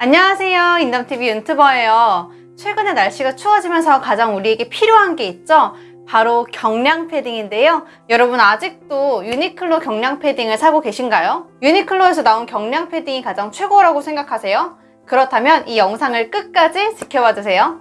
안녕하세요. 인담TV 윤튜버예요. 최근에 날씨가 추워지면서 가장 우리에게 필요한 게 있죠? 바로 경량 패딩인데요. 여러분 아직도 유니클로 경량 패딩을 사고 계신가요? 유니클로에서 나온 경량 패딩이 가장 최고라고 생각하세요? 그렇다면 이 영상을 끝까지 지켜봐 주세요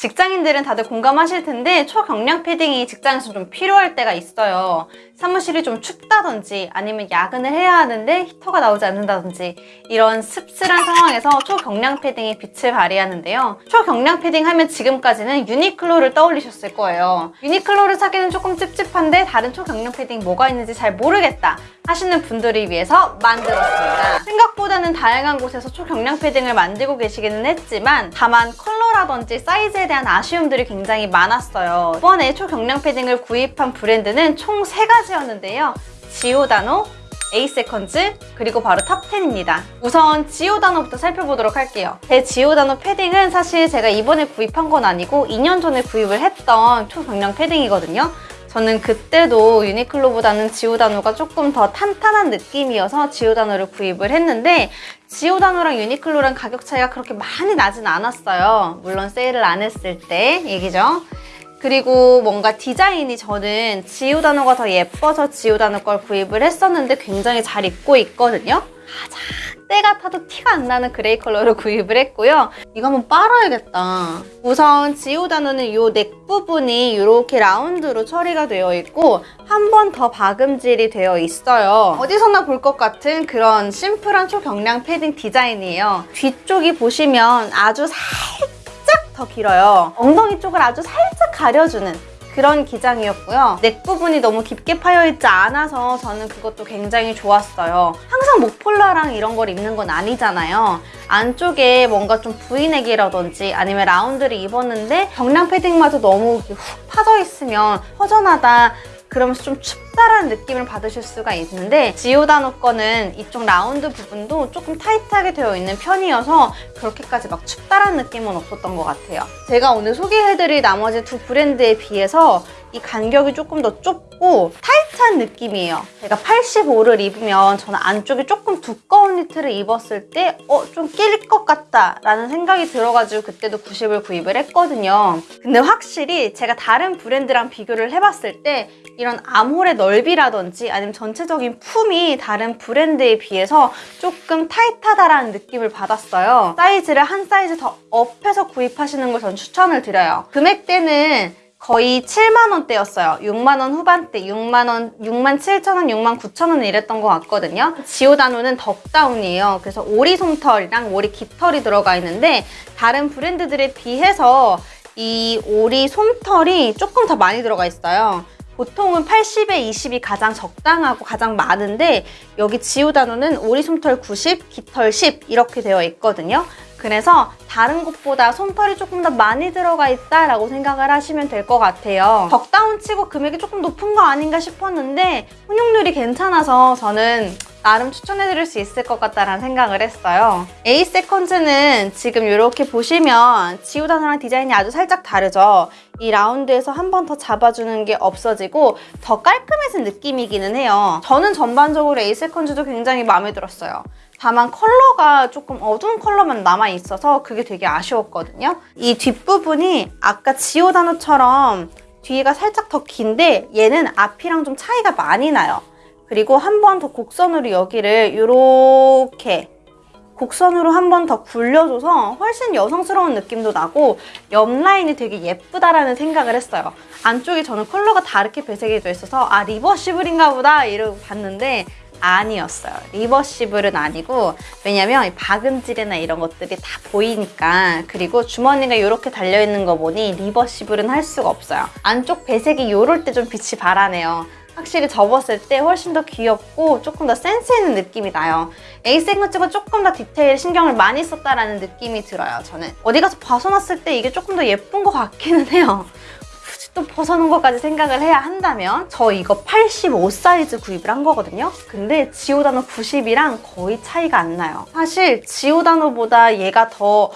직장인들은 다들 공감하실 텐데 초경량 패딩이 직장에서 좀 필요할 때가 있어요. 사무실이 좀 춥다든지 아니면 야근을 해야 하는데 히터가 나오지 않는다든지 이런 쌀쌀한 상황에서 초경량 패딩이 빛을 발휘하는데요. 초경량 패딩 하면 지금까지는 유니클로를 떠올리셨을 거예요. 유니클로를 사기는 조금 찝찝한데 다른 초경량 패딩 뭐가 있는지 잘 모르겠다 하시는 분들을 위해서 만들었습니다. 생각보다는 다양한 곳에서 초경량 패딩을 만들고 계시기는 했지만 다만 컬러라든지 사이즈에 대한 아쉬움들이 굉장히 많았어요. 이번에 초경량 패딩을 구입한 브랜드는 총 3가지였는데요. 지오다노, 에이세컨즈, 그리고 바로 탑10입니다. 우선 지오다노부터 살펴보도록 할게요. 제 지오다노 패딩은 사실 제가 이번에 구입한 건 아니고 2년 전에 구입을 했던 초경량 패딩이거든요. 저는 그때도 유니클로보다는 지오다노가 조금 더 탄탄한 느낌이어서 지오다노를 구입을 했는데 지오다노랑 유니클로랑 가격 차이가 그렇게 많이 나진 않았어요. 물론 세일을 안 했을 때 얘기죠. 그리고 뭔가 디자인이 저는 지오다노가 더 예뻐서 지오다노 걸 구입을 했었는데 굉장히 잘 입고 있거든요. 가장 때가 타도 티가 안 나는 그레이 컬러로 구입을 했고요. 이거 한번 빨아야겠다. 우선 지오다노는 이 넥 부분이 이렇게 라운드로 처리가 되어 있고 한 번 더 박음질이 되어 있어요. 어디서나 볼 것 같은 그런 심플한 초경량 패딩 디자인이에요. 뒤쪽이 보시면 아주 살짝 더 길어요. 엉덩이 쪽을 아주 살짝 가려주는 그런 기장이었고요. 넥 부분이 너무 깊게 파여있지 않아서 저는 그것도 굉장히 좋았어요. 항상 목폴라랑 이런 걸 입는 건 아니잖아요. 안쪽에 뭔가 좀 V넥이라든지 아니면 라운드를 입었는데 경량 패딩마저 너무 훅 파져 있으면 허전하다 그러면서 좀 춥다라는 느낌을 받으실 수가 있는데 지오다노 거는 이쪽 라운드 부분도 조금 타이트하게 되어 있는 편이어서 그렇게까지 막 춥다라는 느낌은 없었던 것 같아요. 제가 오늘 소개해드릴 나머지 두 브랜드에 비해서 이 간격이 조금 더 좁고 타이트한 느낌이에요. 제가 85를 입으면 저는 안쪽에 조금 두꺼운 니트를 입었을 때 어? 좀 낄 것 같다 라는 생각이 들어가지고 그때도 90을 구입을 했거든요. 근데 확실히 제가 다른 브랜드랑 비교를 해봤을 때 이런 암홀의 넓이라든지 아니면 전체적인 품이 다른 브랜드에 비해서 조금 타이트하다라는 느낌을 받았어요. 사이즈를 한 사이즈 더 업해서 구입하시는 걸 전 추천을 드려요. 금액대는 거의 7만 원대였어요. 6만 원 후반대, 6만 원, 6만 7천 원, 6만 9천 원 이랬던 것 같거든요. 지오다노는 덕다운이에요. 그래서 오리 솜털이랑 오리 깃털이 들어가 있는데 다른 브랜드들에 비해서 이 오리 솜털이 조금 더 많이 들어가 있어요. 보통은 80에 20이 가장 적당하고 가장 많은데 여기 지오다노는 오리 솜털 90, 깃털 10 이렇게 되어 있거든요. 그래서 다른 곳보다 솜털이 조금 더 많이 들어가 있다라고 생각을 하시면 될 것 같아요. 덕다운 치고 금액이 조금 높은 거 아닌가 싶었는데 혼용률이 괜찮아서 저는 나름 추천해드릴 수 있을 것 같다라는 생각을 했어요. A 세컨즈는 지금 이렇게 보시면 지우다노랑 디자인이 아주 살짝 다르죠. 이 라운드에서 한 번 더 잡아주는 게 없어지고 더 깔끔해진 느낌이기는 해요. 저는 전반적으로 A 세컨즈도 굉장히 마음에 들었어요. 다만 컬러가 조금 어두운 컬러만 남아있어서 그게 되게 아쉬웠거든요. 이 뒷부분이 아까 지오다노처럼 뒤가 살짝 더 긴데 얘는 앞이랑 좀 차이가 많이 나요. 그리고 한 번 더 곡선으로 여기를 이렇게 곡선으로 한 번 더 굴려줘서 훨씬 여성스러운 느낌도 나고 옆 라인이 되게 예쁘다라는 생각을 했어요. 안쪽에 저는 컬러가 다르게 배색이 돼 있어서 아 reversible인가 보다 이러고 봤는데 아니었어요. reversible은 아니고 왜냐면 박음질이나 이런 것들이 다 보이니까 그리고 주머니가 이렇게 달려있는 거 보니 reversible은 할 수가 없어요. 안쪽 배색이 이럴 때 좀 빛이 발하네요. 확실히 접었을 때 훨씬 더 귀엽고 조금 더 센스 있는 느낌이 나요. 에잇세컨즈가 조금 더 디테일 신경을 많이 썼다라는 느낌이 들어요, 저는. 어디 가서 벗어놨을 때 이게 조금 더 예쁜 것 같기는 해요. 또 벗어놓은 것까지 생각을 해야 한다면 저 이거 85 사이즈 구입을 한 거거든요. 근데 지오다노 90이랑 거의 차이가 안 나요. 사실 지오다노보다 얘가 더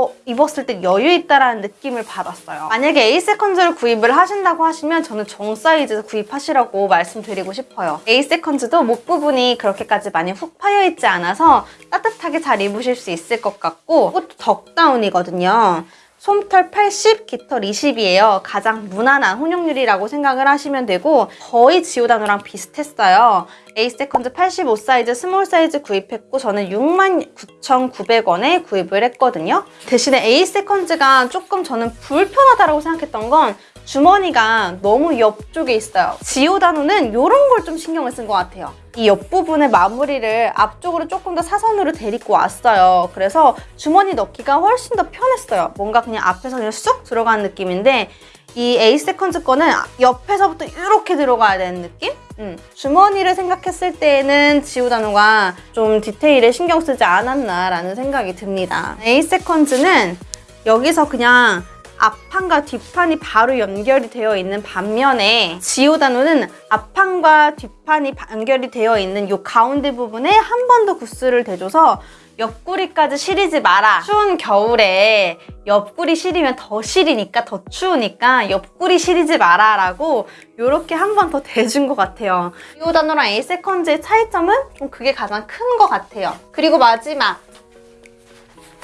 어, 어, 입었을 때 여유 있다라는 느낌을 받았어요. 만약에 에잇세컨즈를 구입을 하신다고 하시면 저는 정 사이즈 구입하시라고 말씀드리고 싶어요. 에잇세컨즈도 목 부분이 그렇게까지 많이 훅 파여 있지 않아서 따뜻하게 잘 입으실 수 있을 것 같고 이것도 덕다운이거든요. 솜털 80, 깃털 20이에요. 가장 무난한 혼용률이라고 생각을 하시면 되고 거의 지오다노랑 비슷했어요. 세컨즈 85 사이즈 스몰 사이즈 구입했고 저는 69,900원에 구입을 했거든요. 대신에 에잇세컨즈가 조금 저는 불편하다고 생각했던 건 주머니가 너무 옆쪽에 있어요. 지오다노는 이런 걸 좀 신경을 쓴 것 같아요. 이 옆부분의 마무리를 앞쪽으로 조금 더 사선으로 데리고 왔어요. 그래서 주머니 넣기가 훨씬 더 편했어요. 뭔가 그냥 앞에서 그냥 쑥 들어가는 느낌인데 이 에잇세컨즈 거는 옆에서부터 이렇게 들어가야 되는 느낌? 음, 주머니를 생각했을 때에는 지오다노가 좀 디테일에 신경 쓰지 않았나라는 생각이 듭니다. 에잇세컨즈는 여기서 그냥 앞판과 뒷판이 바로 연결이 되어 있는 반면에 지오다노는 앞판과 뒷판이 연결이 되어 있는 이 가운데 부분에 한 번 더 goose를 대줘서 옆구리까지 시리지 마라. 추운 겨울에 옆구리 시리면 더 시리니까 더 추우니까 옆구리 시리지 마라 라고 이렇게 한 번 더 대준 것 같아요. 지오다노랑 에잇세컨즈의 차이점은 좀 그게 가장 큰 것 같아요. 그리고 마지막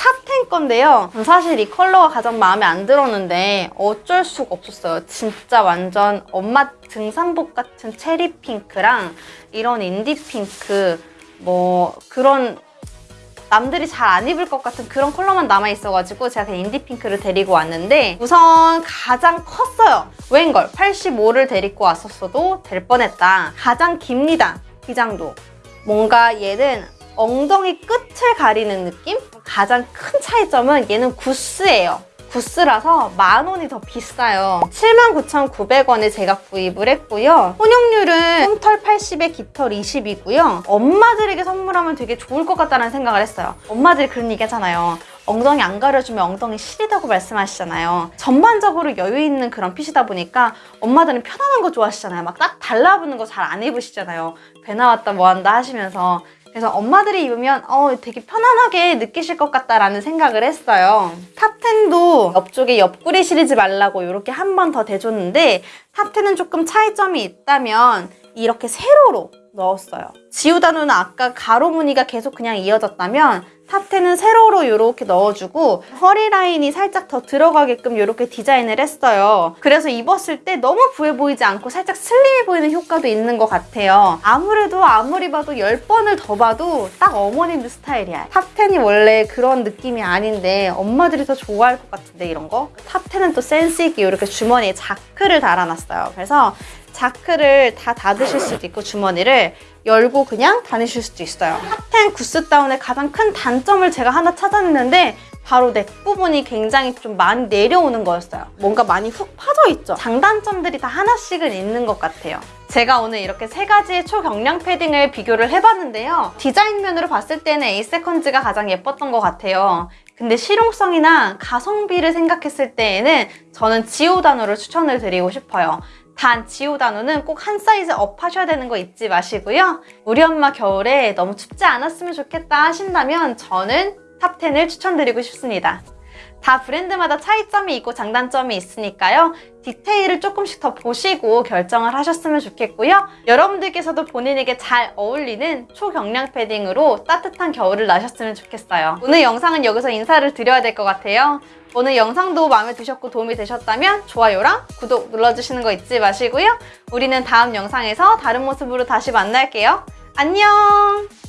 탑텐 건데요. 전 사실 이 컬러가 가장 마음에 안 들었는데 어쩔 수가 없었어요. 진짜 완전 엄마 등산복 같은 체리 핑크랑 이런 인디 핑크 뭐 그런 남들이 잘 안 입을 것 같은 그런 컬러만 남아있어가지고 제가 그냥 인디 핑크를 데리고 왔는데 우선 가장 컸어요. 웬걸 85를 데리고 왔었어도 될 뻔했다. 가장 깁니다. 기장도. 뭔가 얘는 엉덩이 끝을 가리는 느낌? 가장 큰 차이점은 얘는 구스예요. 구스라서 만 원이 더 비싸요. 79,900원에 제가 구입을 했고요. 혼용률은 솜털 80에 깃털 20이고요. 엄마들에게 선물하면 되게 좋을 것 같다는 생각을 했어요. 엄마들이 그런 얘기 하잖아요. 엉덩이 안 가려주면 엉덩이 시리다고 말씀하시잖아요. 전반적으로 여유 있는 그런 fit이다 보니까 엄마들은 편안한 거 좋아하시잖아요. 막 딱 달라붙는 거 잘 안 입으시잖아요. 배 나왔다 뭐한다 하시면서 그래서 엄마들이 입으면 어, 되게 편안하게 느끼실 것 같다라는 생각을 했어요. 탑텐도 옆쪽에 옆구리 시리지 말라고 이렇게 한 번 더 대줬는데 탑텐은 조금 차이점이 있다면 이렇게 세로로 넣었어요. 지오다노는 아까 가로 무늬가 계속 그냥 이어졌다면 탑텐은 세로로 이렇게 넣어주고 허리 라인이 살짝 더 들어가게끔 이렇게 디자인을 했어요. 그래서 입었을 때 너무 부해 보이지 않고 살짝 슬림해 보이는 효과도 있는 것 같아요. 아무래도 아무리 봐도 10번을 더 봐도 딱 어머님들 스타일이야. 탑텐이 원래 그런 느낌이 아닌데 엄마들이 더 좋아할 것 같은데 이런 거? 탑텐은 또 센스 있게 이렇게 주머니에 자크를 달아놨어요. 그래서 자크를 다 닫으실 수도 있고 주머니를 열고 그냥 다니실 수도 있어요. 탑텐 구스다운의 가장 큰 단점을 제가 하나 찾아냈는데 바로 neck 부분이 굉장히 좀 많이 내려오는 거였어요. 뭔가 많이 훅 파져 있죠. 장단점들이 다 하나씩은 있는 것 같아요. 제가 오늘 이렇게 세 가지의 초경량 패딩을 비교를 해봤는데요. 디자인 면으로 봤을 때는 에잇세컨즈가 가장 예뻤던 것 같아요. 근데 실용성이나 가성비를 생각했을 때에는 저는 지오다노를 추천을 드리고 싶어요. 단 지오다노는 꼭 한 사이즈 up 하셔야 되는 거 잊지 마시고요. 우리 엄마 겨울에 너무 춥지 않았으면 좋겠다 하신다면 저는 탑텐을 추천드리고 싶습니다. 다 브랜드마다 차이점이 있고 장단점이 있으니까요. 디테일을 조금씩 더 보시고 결정을 하셨으면 좋겠고요. 여러분들께서도 본인에게 잘 어울리는 초경량 패딩으로 따뜻한 겨울을 나셨으면 좋겠어요. 오늘 영상은 여기서 인사를 드려야 될 것 같아요. 오늘 영상도 마음에 드셨고 도움이 되셨다면 좋아요랑 구독 눌러주시는 거 잊지 마시고요. 우리는 다음 영상에서 다른 모습으로 다시 만날게요. 안녕!